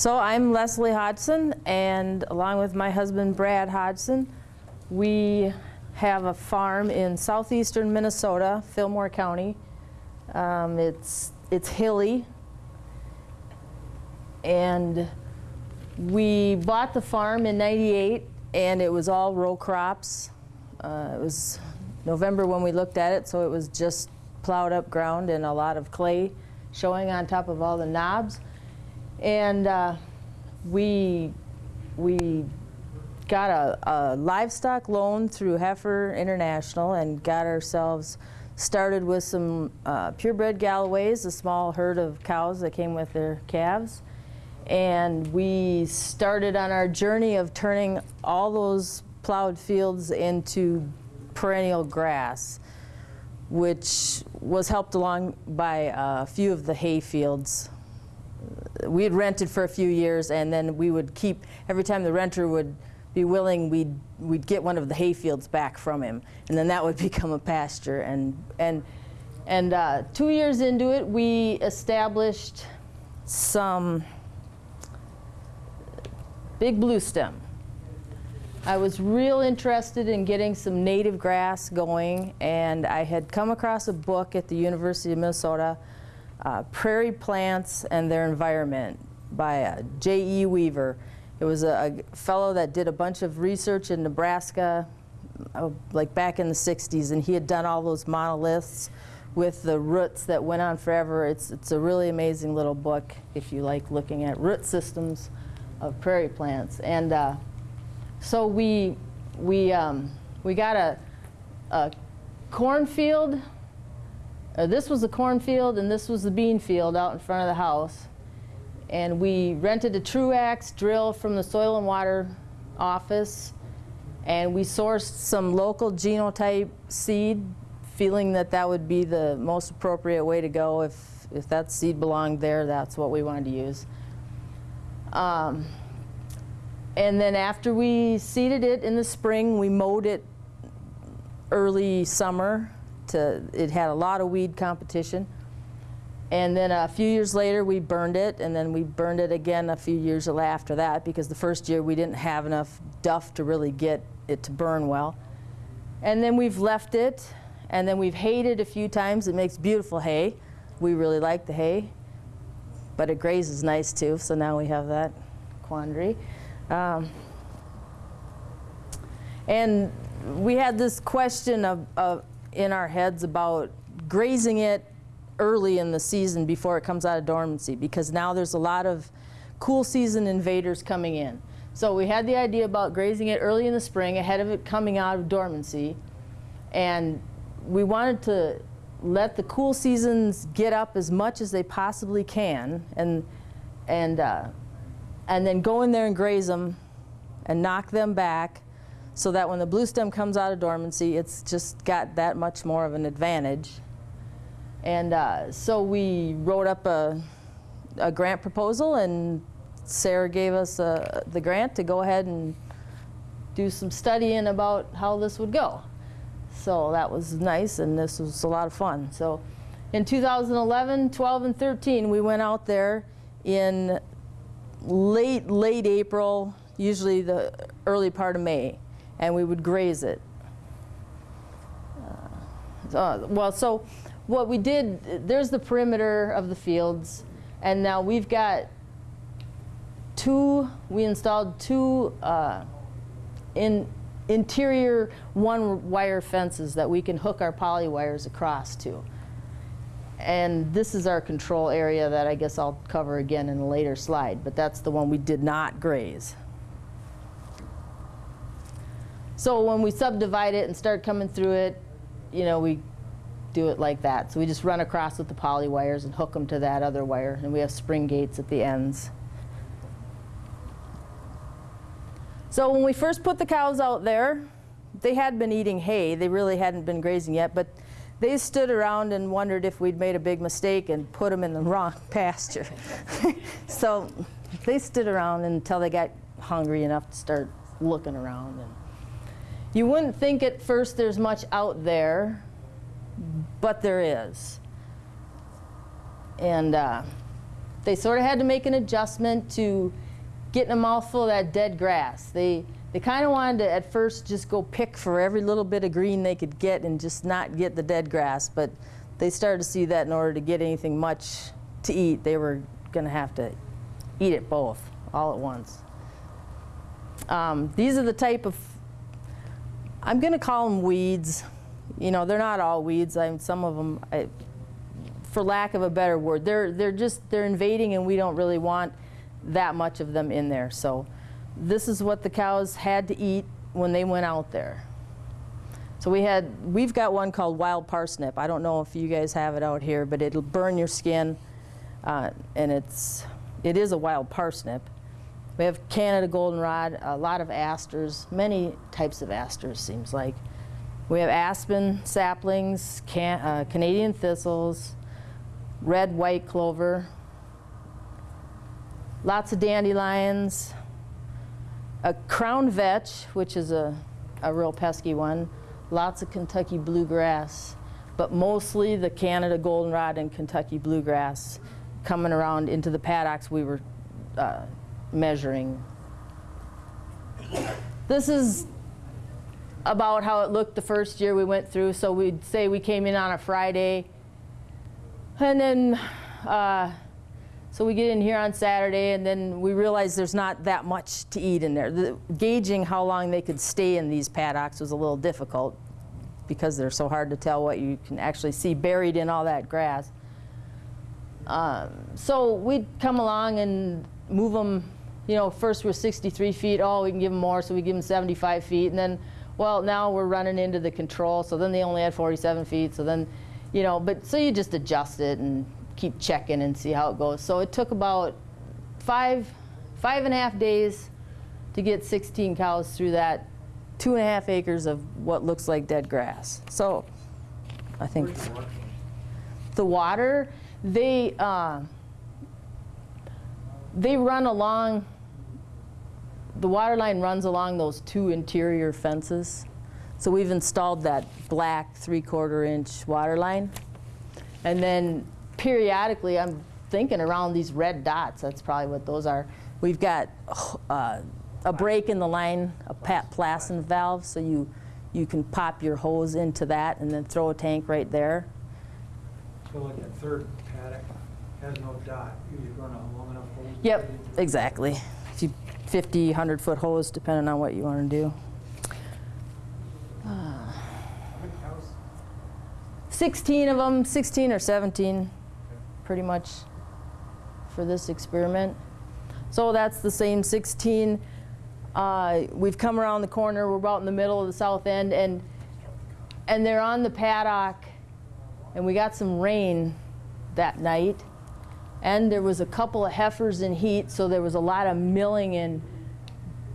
So I'm Leslie Hodgson, and along with my husband Brad Hodgson, we have a farm in southeastern Minnesota, Fillmore County. Um, it's, it's hilly, and we bought the farm in 98, and it was all row crops. Uh, it was November when we looked at it, so it was just plowed up ground and a lot of clay showing on top of all the knobs. And uh, we, we got a, a livestock loan through Heifer International and got ourselves started with some uh, purebred Galloways, a small herd of cows that came with their calves. And we started on our journey of turning all those plowed fields into perennial grass, which was helped along by a few of the hay fields. We had rented for a few years and then we would keep, every time the renter would be willing, we'd, we'd get one of the hay fields back from him. And then that would become a pasture. And, and, and uh, two years into it, we established some big blue stem. I was real interested in getting some native grass going, and I had come across a book at the University of Minnesota, uh, Prairie Plants and Their Environment by uh, J.E. Weaver. It was a, a, fellow that did a bunch of research in Nebraska, uh, like back in the 60s, and he had done all those monoliths with the roots that went on forever. It's, it's a really amazing little book if you like looking at root systems of prairie plants. And uh, so we, we, um, we got a, a cornfield. Uh, this was a cornfield and this was the bean field out in front of the house. And we rented a Truax drill from the Soil and Water office. And we sourced some local genotype seed, feeling that that would be the most appropriate way to go. If, if that seed belonged there, that's what we wanted to use. Um, and then after we seeded it in the spring, we mowed it early summer. To, it had a lot of weed competition. And then a few years later, we burned it, and then we burned it again a few years after that because the first year we didn't have enough duff to really get it to burn well. And then we've left it, and then we've hayed it a few times. It makes beautiful hay. We really like the hay, but it grazes nice too, so now we have that quandary. Um, and we had this question of, of, in our heads about grazing it early in the season before it comes out of dormancy because now there's a lot of cool season invaders coming in. So we had the idea about grazing it early in the spring ahead of it coming out of dormancy and we wanted to let the cool seasons get up as much as they possibly can and, and, uh, and then go in there and graze them and knock them back so that when the blue stem comes out of dormancy, it's just got that much more of an advantage. And uh, so we wrote up a, a, grant proposal and SARE gave us uh, the grant to go ahead and do some studying about how this would go. So that was nice and this was a lot of fun. So in 2011, 12, and 13, we went out there in late, late April, usually the early part of May, and we would graze it. Uh, uh, well, so what we did, there's the perimeter of the fields, and now we've got two, we installed two uh, in interior one wire fences that we can hook our poly wires across to. And this is our control area that I guess I'll cover again in a later slide, but that's the one we did not graze. So when we subdivide it and start coming through it, you know, we do it like that. So we just run across with the poly wires and hook them to that other wire, and we have spring gates at the ends. So when we first put the cows out there, they had been eating hay. They really hadn't been grazing yet, but they stood around and wondered if we'd made a big mistake and put them in the wrong pasture. so they stood around until they got hungry enough to start looking around. And you wouldn't think at first there's much out there, but there is. And uh, they sort of had to make an adjustment to getting a mouthful of that dead grass. They, they kind of wanted to at first just go pick for every little bit of green they could get and just not get the dead grass. But they started to see that in order to get anything much to eat, they were going to have to eat it both all at once. Um, these are the type of, I'm going to call them weeds. You know, they're not all weeds. I some of them, I, for lack of a better word, they're, they're just, they're invading and we don't really want that much of them in there. So this is what the cows had to eat when they went out there. So we had, we've got one called wild parsnip. I don't know if you guys have it out here, but it'll burn your skin. Uh, and it's, it is a wild parsnip. We have Canada goldenrod, a lot of asters, many types of asters seems like. We have aspen saplings, can, uh, Canadian thistles, red white clover, lots of dandelions, a crown vetch, which is a, a real pesky one, lots of Kentucky bluegrass, but mostly the Canada goldenrod and Kentucky bluegrass coming around into the paddocks we were uh, measuring. This is about how it looked the first year we went through. So we'd say we came in on a Friday, and then, uh, so we get in here on Saturday, and then we realize there's not that much to eat in there. The, gauging how long they could stay in these paddocks was a little difficult because they're so hard to tell what you can actually see buried in all that grass. Um, so we'd come along and move them, you know, first we're 63 feet, oh, we can give them more, so we give them 75 feet, and then, well, now we're running into the control, so then they only had 47 feet, so then, you know, but so you just adjust it and keep checking and see how it goes. So it took about five, five and a half days to get 16 cows through that two and a half acres of what looks like dead grass. So I think the water, they, uh, they run along, the water line runs along those two interior fences. So we've installed that black three-quarter inch water line. And then periodically, I'm thinking around these red dots, that's probably what those are. We've got uh, a break in the line, a Pat Plasson valve, so you, you can pop your hose into that and then throw a tank right there. So like that third paddock has no dot, you just run a long enough hose? Yep, exactly. If 50, 100 foot hose, depending on what you want to do. Cows? 16 of them, 16 or 17, pretty much for this experiment. So that's the same 16. Uh, we've come around the corner, we're about in the middle of the south end, and, and they're on the paddock, and we got some rain that night. And there was a couple of heifers in heat, so there was a lot of milling and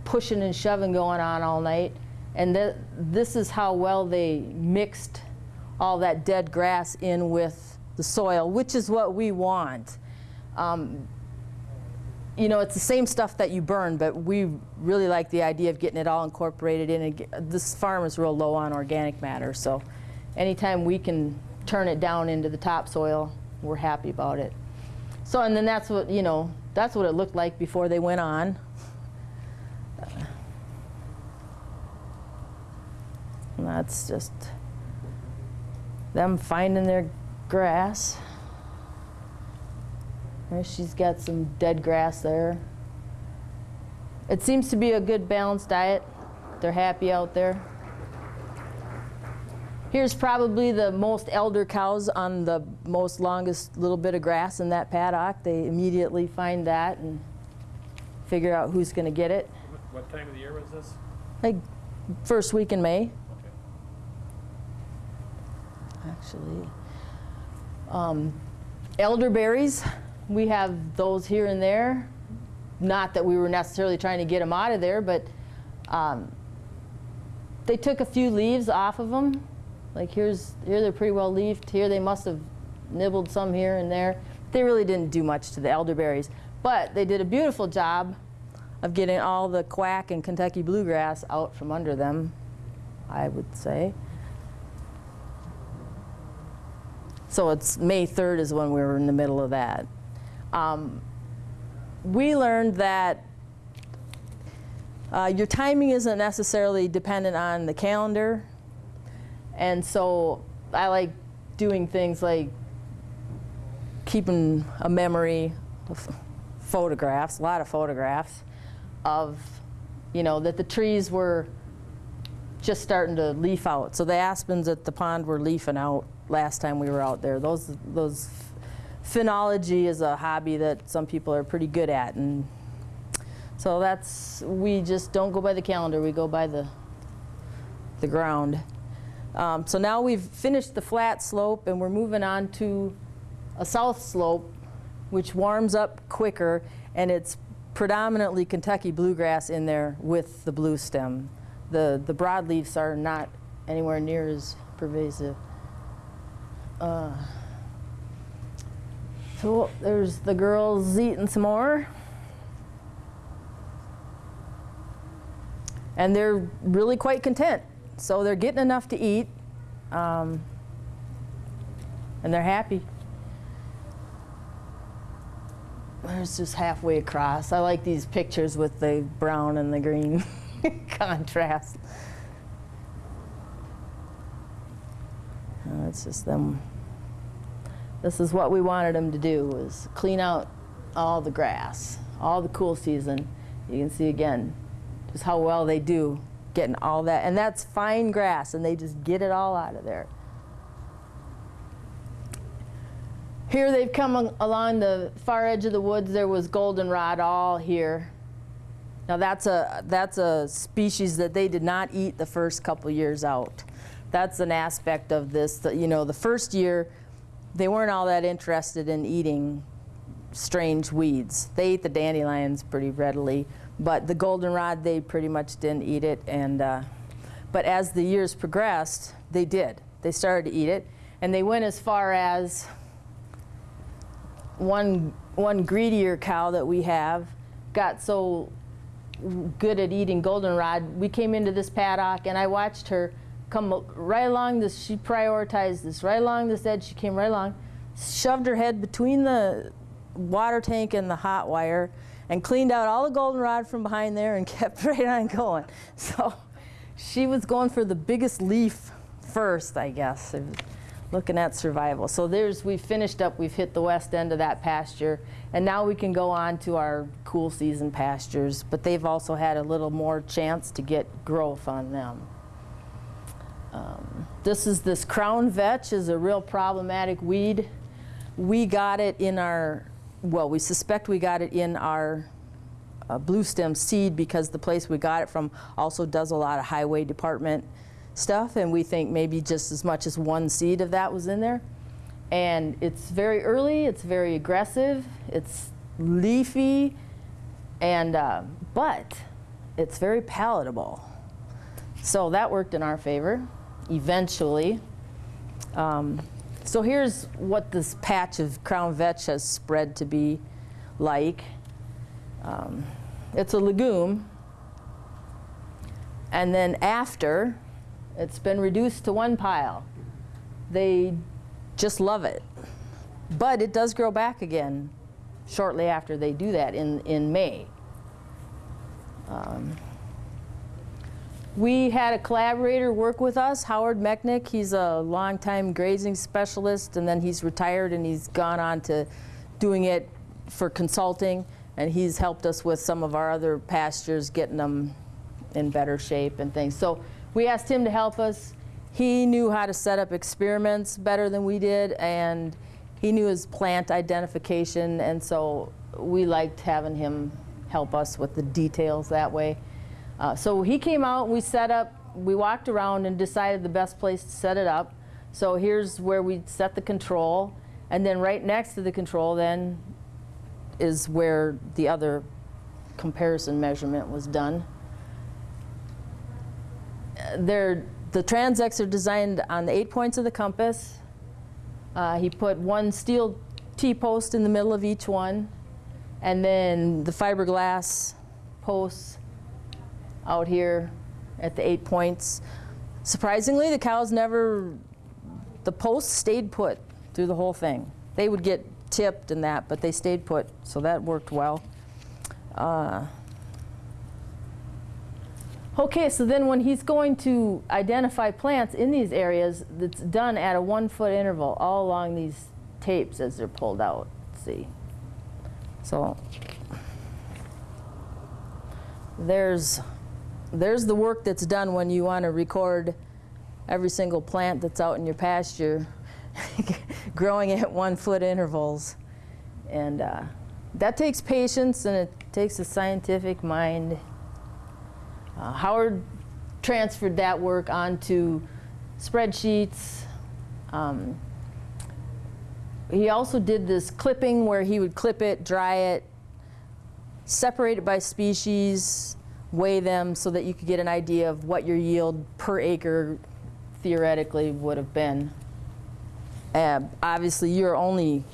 pushing and shoving going on all night. And th this is how well they mixed all that dead grass in with the soil, which is what we want. Um, you know, it's the same stuff that you burn, but we really like the idea of getting it all incorporated in. This farm is real low on organic matter, so anytime we can turn it down into the topsoil, we're happy about it. So, and then that's what, you know, that's what it looked like before they went on. And that's just them finding their grass. She's got some dead grass there. It seems to be a good balanced diet. They're happy out there. Here's probably the most elder cows on the most longest little bit of grass in that paddock. They immediately find that and figure out who's going to get it. What- time of the year was this? Like first week in May, Okay. actually. Um, elderberries, we have those here and there. Not that we were necessarily trying to get them out of there, but um, they took a few leaves off of them. Like here's here they're pretty well leafed. Here they must have nibbled some here and there. They really didn't do much to the elderberries, but they did a beautiful job of getting all the quack and Kentucky bluegrass out from under them. I would say. So it's May 3rd is when we were in the middle of that. Um, we learned that uh, your timing isn't necessarily dependent on the calendar. And so I like doing things like keeping a memory of photographs, a lot of photographs of, you know, that the trees were just starting to leaf out. So the aspens at the pond were leafing out last time we were out there. Those, those phenology is a hobby that some people are pretty good at. And so that's, we just don't go by the calendar, we go by the, the ground. Um, so now we've finished the flat slope and we're moving on to a south slope, which warms up quicker, and it's predominantly Kentucky bluegrass in there with the blue stem. The, the broadleafs are not anywhere near as pervasive. Uh, so there's the girls eating some more. And they're really quite content. So they're getting enough to eat, um, and they're happy. There's just halfway across. I like these pictures with the brown and the green contrast. Uh, it's just them. This is what we wanted them to do was clean out all the grass, all the cool season. You can see again just how well they do getting all that. And that's fine grass, and they just get it all out of there. Here they've come along the far edge of the woods. There was goldenrod all here. Now that's a that's a species that they did not eat the first couple years out. That's an aspect of this. That, you know, the first year they weren't all that interested in eating strange weeds. They ate the dandelions pretty readily, but the goldenrod they pretty much didn't eat it. And uh, but as the years progressed, they did. They started to eat it, and they went as far as one one greedier cow that we have got so good at eating goldenrod. We came into this paddock, and I watched her come right along this. She prioritized this right along this edge. She came right along, shoved her head between the water tank and the hot wire, and cleaned out all the goldenrod from behind there, and kept right on going. So she was going for the biggest leaf first, I guess. Looking at survival. So there's, we've finished up, we've hit the west end of that pasture, and now we can go on to our cool season pastures, but they've also had a little more chance to get growth on them. Um, this is this crown vetch is a real problematic weed. We got it in our, well, we suspect we got it in our uh, blue stem seed because the place we got it from also does a lot of highway department stuff, and we think maybe just as much as one seed of that was in there. And it's very early, it's very aggressive, it's leafy, and uh, but it's very palatable. So that worked in our favor, eventually. Um, so here's what this patch of crown vetch has spread to be like. Um, it's a legume, and then after, it's been reduced to one pile. They just love it. But it does grow back again shortly after they do that in, in May. Um, we had a collaborator work with us, Howard Moechnig. He's a longtime grazing specialist, and then he's retired and he's gone on to doing it for consulting. And he's helped us with some of our other pastures, getting them in better shape and things. So we asked him to help us. He knew how to set up experiments better than we did, and he knew his plant identification, and so we liked having him help us with the details that way. Uh, so he came out, we set up, we walked around and decided the best place to set it up. So here's where we set the control, and then right next to the control then is where the other comparison measurement was done. They're, the transects are designed on the eight points of the compass. Uh, he put one steel T-post in the middle of each one, and then the fiberglass posts out here at the eight points. Surprisingly, the cows never, the posts stayed put through the whole thing. They would get tipped and that, but they stayed put, so that worked well. Uh, Okay, so then when he's going to identify plants in these areas, that's done at a one foot interval all along these tapes as they're pulled out. See? So there's there's the work that's done when you want to record every single plant that's out in your pasture growing at one foot intervals. And uh, that takes patience and it takes a scientific mind. Uh, Howard transferred that work onto spreadsheets. Um, he also did this clipping where he would clip it, dry it, separate it by species, weigh them so that you could get an idea of what your yield per acre theoretically would have been. Uh, obviously, you're only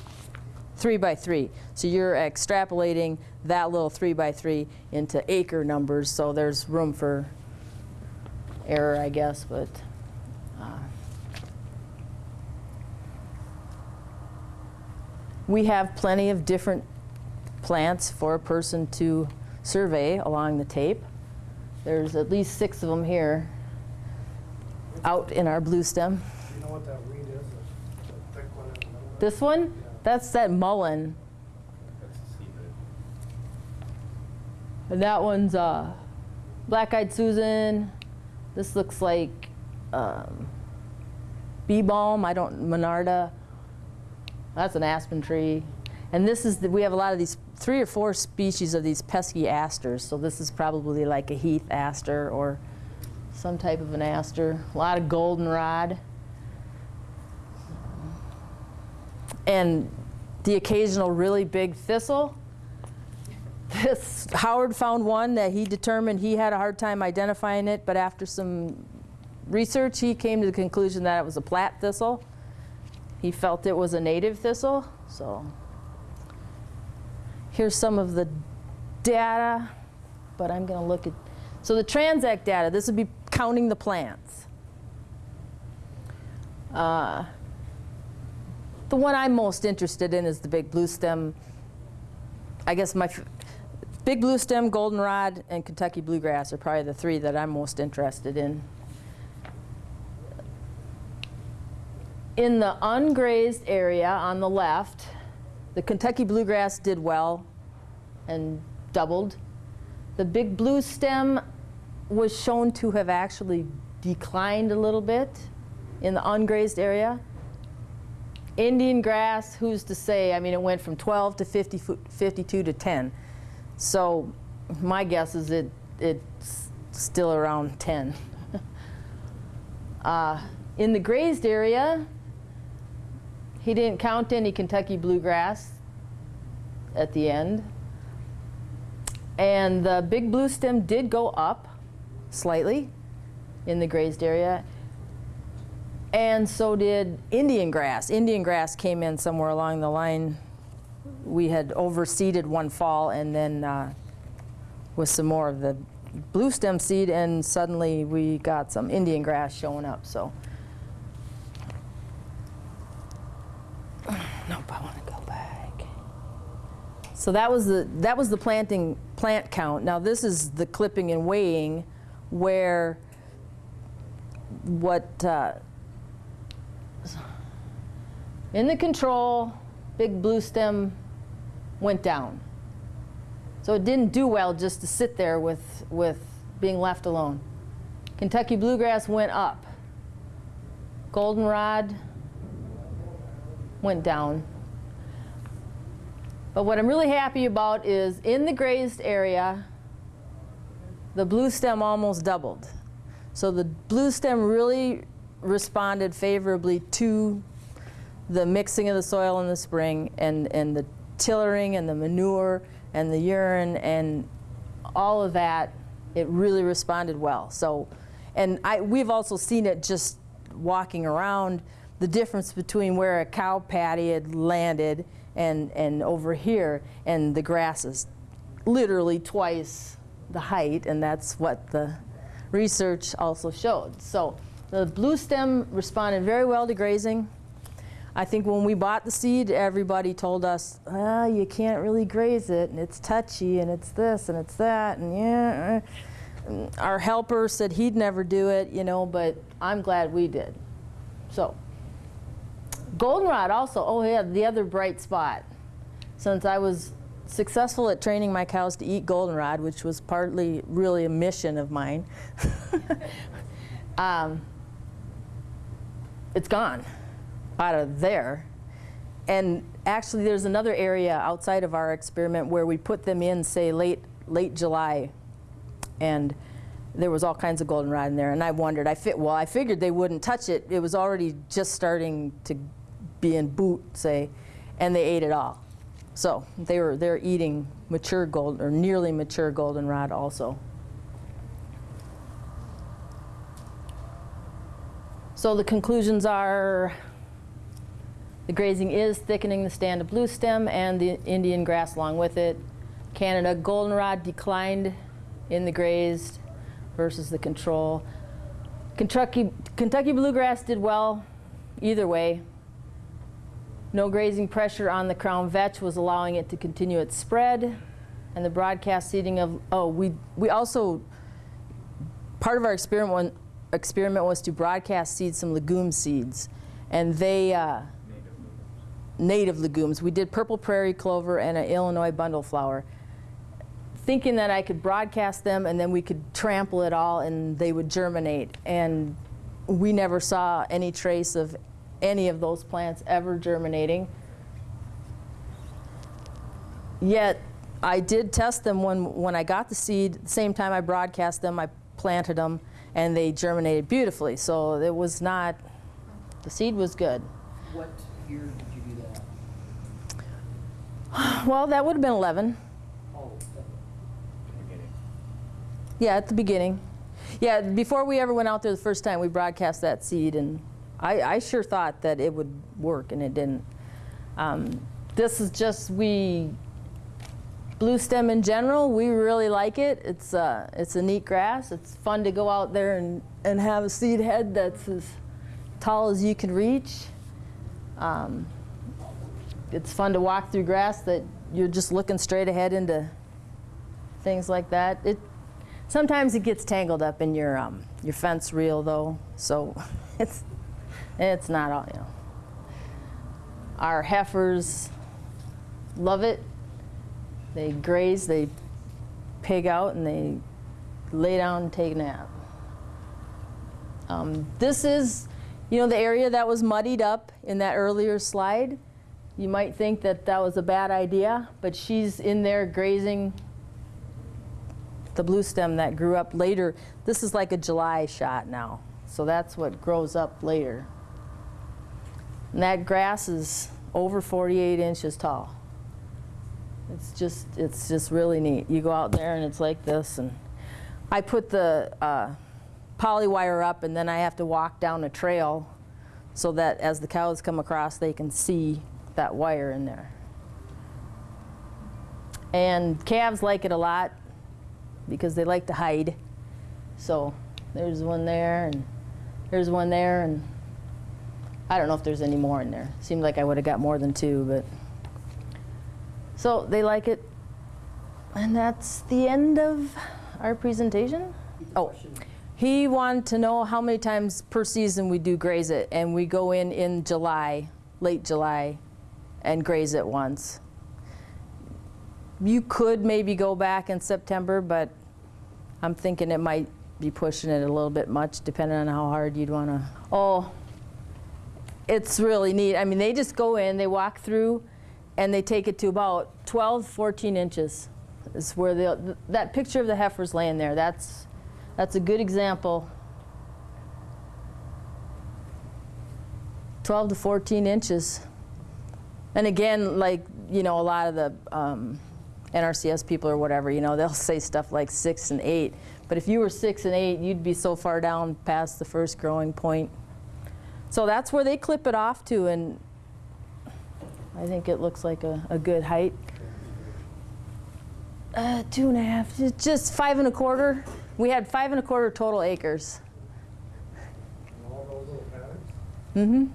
three by three, so you're extrapolating that little three by three into acre numbers, so there's room for error, I guess, but. uh, We have plenty of different plants for a person to survey along the tape. There's at least six of them here out in our blue stem. Do you know what that weed is, the the thick one in the middle? there? This one, Yeah. that's that mullein. And that one's uh, black-eyed Susan. This looks like um, bee balm. I don't Monarda. That's an aspen tree. And this is the, we have a lot of these three or four species of these pesky asters. So this is probably like a heath aster or some type of an aster. A lot of goldenrod. And the occasional really big thistle. This, Howard found one that he determined he had a hard time identifying it, but after some research, he came to the conclusion that it was a Platte thistle. He felt it was a native thistle, so. Here's some of the data, but I'm gonna look at, so the Transect data, this would be counting the plants. Uh, the one I'm most interested in is the big blue stem. I guess my big blue stem, goldenrod, and Kentucky bluegrass are probably the three that I'm most interested in. In the ungrazed area on the left, the Kentucky bluegrass did well and doubled. The big blue stem was shown to have actually declined a little bit in the ungrazed area. Indian grass, who's to say? I mean, it went from 12 to 50, fu- 52 to 10. So my guess is it it's still around 10. uh, in the grazed area, he didn't count any Kentucky bluegrass at the end. And the big blue stem did go up slightly in the grazed area. And so did Indian grass. Indian grass came in somewhere along the line. We had overseeded one fall and then uh, with some more of the blue stem seed and suddenly we got some Indian grass showing up. So, nope, I want to go back. So that was the that was the planting plant count. Now this is the clipping and weighing, where what uh, in the control, big blue stem went down. So it didn't do well just to sit there with, with being left alone. Kentucky bluegrass went up. Goldenrod went down. But what I'm really happy about is in the grazed area, the blue stem almost doubled. So the blue stem really responded favorably to the mixing of the soil in the spring and, and the tillering and the manure and the urine and all of that, it really responded well. So, and I, we've also seen it just walking around, the difference between where a cow patty had landed and, and over here, and the grass is literally twice the height, and that's what the research also showed. So the blue stem responded very well to grazing. I think when we bought the seed, everybody told us, ah, you can't really graze it, and it's touchy, and it's this, and it's that, and yeah. uh." And Our helper said he'd never do it, you know, but I'm glad we did. So, goldenrod also, oh yeah, the other bright spot. Since I was successful at training my cows to eat goldenrod, which was partly really a mission of mine, um, it's gone out of there. And actually, there's another area outside of our experiment where we put them in, say, late, late July. And there was all kinds of goldenrod in there. And I wondered, I fit, well, I figured they wouldn't touch it. It was already just starting to be in boot, say, and they ate it all. So they were, they're eating mature gold, or nearly mature goldenrod also. So the conclusions are the grazing is thickening the stand of blue stem and the Indian grass along with it. Canada goldenrod declined in the grazed versus the control. Kentucky, Kentucky bluegrass did well either way. No grazing pressure on the crown vetch was allowing it to continue its spread. And the broadcast seeding of, oh, we, we also, part of our experiment, experiment was to broadcast seed some legume seeds. And they, uh, native legumes. We did purple prairie clover and an Illinois bundle flower, thinking that I could broadcast them and then we could trample it all and they would germinate. And we never saw any trace of any of those plants ever germinating. Yet I did test them when, when I got the seed, the same time I broadcast them, I planted them and they germinated beautifully. So it was not, the seed was good. What year did you do that? Well, that would have been 11. Oh, Yeah, at the beginning. Yeah, before we ever went out there the first time, we broadcast that seed, and I, I sure thought that it would work, and it didn't. Um, this is just we blue stem in general. We really like it. It's uh, it's a neat grass. It's fun to go out there and and have a seed head that's as tall as you can reach. Um, it's fun to walk through grass that you're just looking straight ahead into things like that. It sometimes it gets tangled up in your um, your fence reel though, so it's it's not all you know. Our heifers love it. They graze, they pig out, and they lay down and take a nap. Um, this is, you know, the area that was muddied up in that earlier slide. You might think that that was a bad idea, but she's in there grazing the blue stem that grew up later. This is like a July shot now, so that's what grows up later. And that grass is over 48 inches tall. It's just, it's just really neat. You go out there and it's like this, and I put the uh, poly wire up, and then I have to walk down a trail so that as the cows come across, they can see that wire in there. And calves like it a lot because they like to hide. So there's one there, and there's one there, and I don't know if there's any more in there. Seemed like I would have got more than two, but. So they like it. And that's the end of our presentation. Oh, he wanted to know how many times per season we do graze it, and we go in in July, late July, and graze it once. You could maybe go back in September, but I'm thinking it might be pushing it a little bit much, depending on how hard you'd want to. Oh, it's really neat. I mean, they just go in, they walk through, and they take it to about 12, 14 inches. Is where the that picture of the heifers laying there. That's that's a good example. 12 to 14 inches. And again, like you know, a lot of the um, NRCS people or whatever, you know, they'll say stuff like six and eight. But if you were six and eight, you'd be so far down past the first growing point. So that's where they clip it off to, and I think it looks like a, a good height. Uh, two and a half, just five and a quarter. We had five and a quarter total acres. Mm-hmm.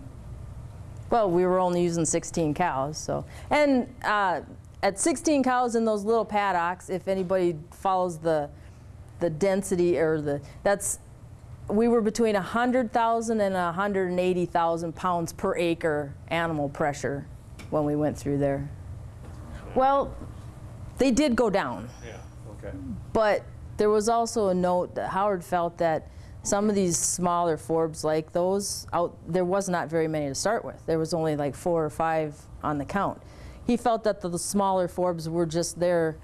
Well, we were only using 16 cows, so. And uh, at 16 cows in those little paddocks, if anybody follows the, the density or the, that's, we were between 100,000 and 180,000 pounds per acre animal pressure when we went through there. Well, they did go down. Yeah, okay. But there was also a note that Howard felt that some of these smaller forbs like those out there was not very many to start with. There was only like four or five on the count. He felt that the, the smaller forbs were just there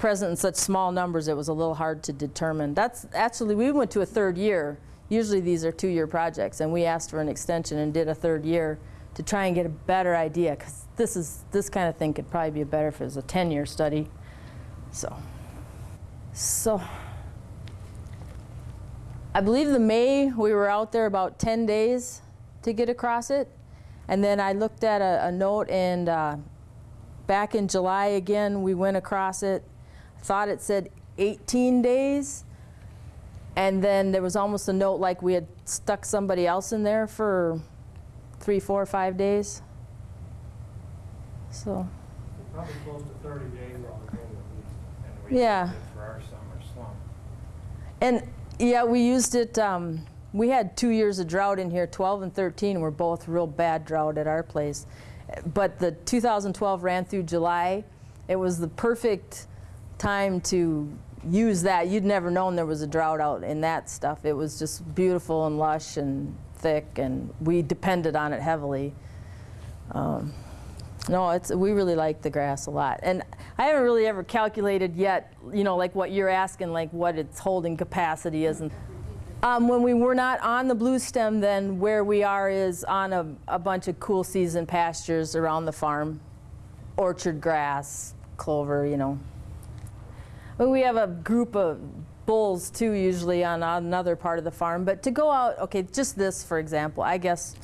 present in such small numbers it was a little hard to determine. That's actually we went to a third year. Usually these are two-year projects and we asked for an extension and did a third year to try and get a better idea because this is this kind of thing could probably be better if it was a 10-year study. So so I believe the May we were out there about 10 days to get across it. And then I looked at a, a note and uh, back in July again we went across it. Thought it said 18 days. And then there was almost a note like we had stuck somebody else in there for three, four, five days. So, Probably close to thirty days on the And we Yeah. used it for our summer slump. and yeah, we used it. Um, we had two years of drought in here. 12 and 13 were both real bad drought at our place. But the 2012 ran through July. It was the perfect time to use that. You'd never known there was a drought out in that stuff. It was just beautiful and lush and thick, and we depended on it heavily. Um, no, it's we really like the grass a lot, and I haven't really ever calculated yet. You know, like what you're asking, like what its holding capacity is. And um, when we were not on the blue stem, then where we are is on a, a bunch of cool season pastures around the farm, orchard grass, clover. You know. But we have a group of bulls too, usually on another part of the farm. But to go out, okay, just this for example, I guess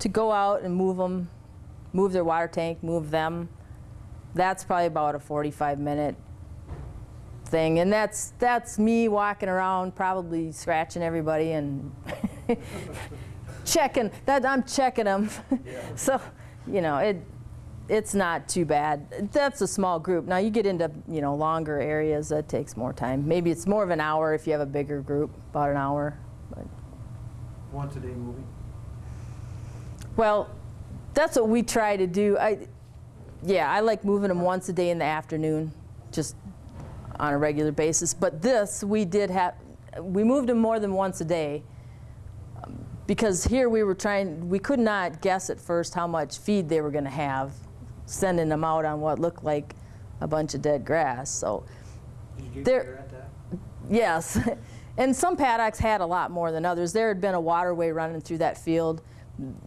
to go out and move them, move their water tank, move them, that's probably about a 45 minute thing. And that's, that's me walking around, probably scratching everybody and checking, that, I'm checking them. so, you know, it, it's not too bad. That's a small group. Now you get into, you know, longer areas, that takes more time. Maybe it's more of an hour if you have a bigger group, about an hour. But Once a day moving. Well, that's what we try to do. I, yeah, I like moving them once a day in the afternoon, just on a regular basis. But this, we did have, we moved them more than once a day. Because here we were trying, we could not guess at first how much feed they were going to have, sending them out on what looked like a bunch of dead grass. So, Did you get There-? Yes, and some paddocks had a lot more than others. There had been a waterway running through that field.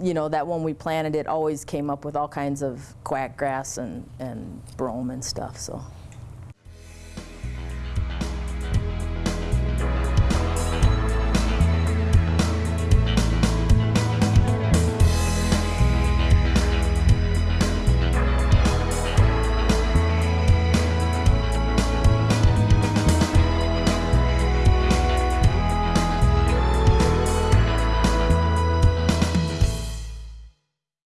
You know, that when we planted it always came up with all kinds of quack grass and, and brome and stuff, so.